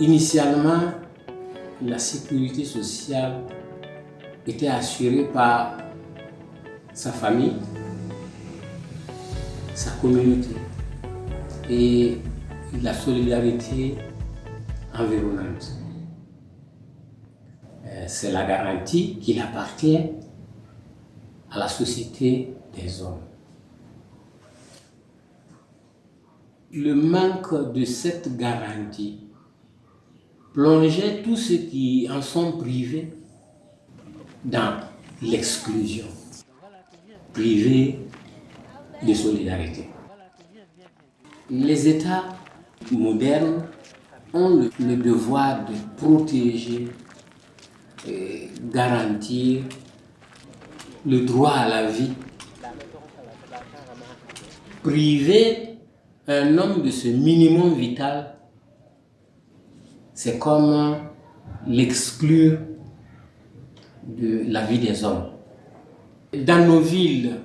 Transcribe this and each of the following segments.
Initialement, la sécurité sociale était assurée par sa famille, sa communauté et la solidarité environnante. Euh, c'est la garantie qu'il appartient à la société des hommes. Le manque de cette garantie plongeait tous ceux qui en sont privés dans l'exclusion, privés de solidarité. Les États modernes ont le, devoir de protéger et garantir le droit à la vie. Priver un homme de ce minimum vital, c'est comme l'exclure de la vie des hommes. Dans nos villes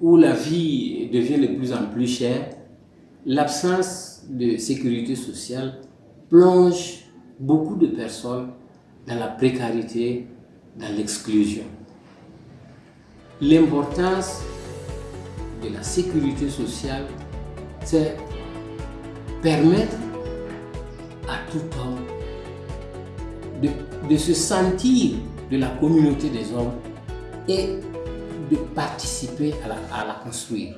où la vie devient de plus en plus chère, l'absence de sécurité sociale plonge beaucoup de personnes dans la précarité, dans l'exclusion. L'importance de la sécurité sociale, c'est permettre tout homme de, se sentir de la communauté des hommes et de participer à la construire.